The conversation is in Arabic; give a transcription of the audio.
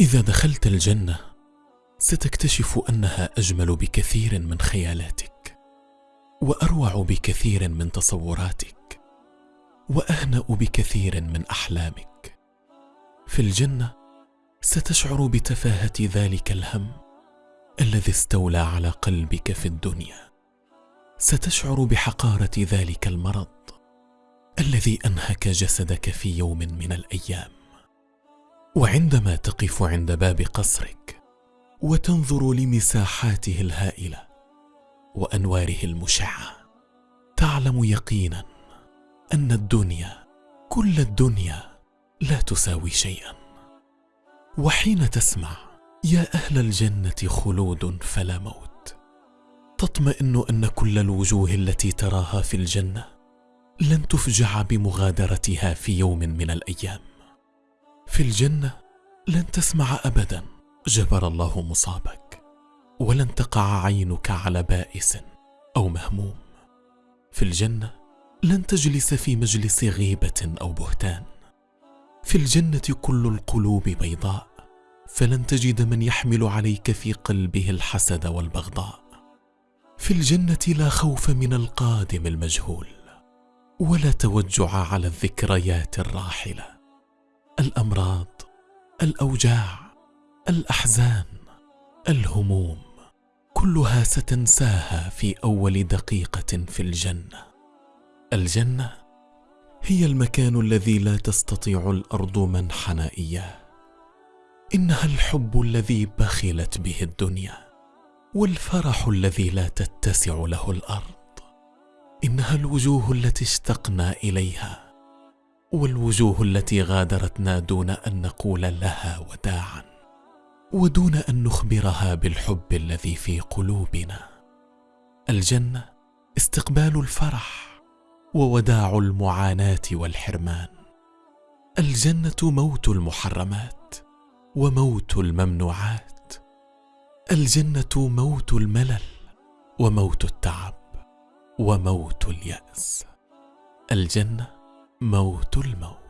إذا دخلت الجنة ستكتشف أنها أجمل بكثير من خيالاتك وأروع بكثير من تصوراتك وأهنأ بكثير من أحلامك. في الجنة ستشعر بتفاهة ذلك الهم الذي استولى على قلبك في الدنيا. ستشعر بحقارة ذلك المرض الذي أنهك جسدك في يوم من الأيام. وعندما تقف عند باب قصرك وتنظر لمساحاته الهائلة وأنواره المشعة تعلم يقينا أن الدنيا كل الدنيا لا تساوي شيئا. وحين تسمع يا أهل الجنة خلود فلا موت تطمئن أن كل الوجوه التي تراها في الجنة لن تفجع بمغادرتها في يوم من الأيام. في الجنة لن تسمع ابدا جبر الله مصابك ولن تقع عينك على بائس أو مهموم. في الجنة لن تجلس في مجلس غيبة أو بهتان. في الجنة كل القلوب بيضاء فلن تجد من يحمل عليك في قلبه الحسد والبغضاء. في الجنة لا خوف من القادم المجهول ولا توجع على الذكريات الراحلة. الأمراض الأوجاع الأحزان الهموم كلها ستنساها في أول دقيقة في الجنة. الجنة هي المكان الذي لا تستطيع الأرض منحنا إياه. إنها الحب الذي بخلت به الدنيا والفرح الذي لا تتسع له الأرض. إنها الوجوه التي اشتقنا إليها والوجوه التي غادرتنا دون أن نقول لها وداعا ودون أن نخبرها بالحب الذي في قلوبنا. الجنة استقبال الفرح ووداع المعاناة والحرمان. الجنة موت المحرمات وموت الممنوعات. الجنة موت الملل وموت التعب وموت اليأس. الجنة موت الموت.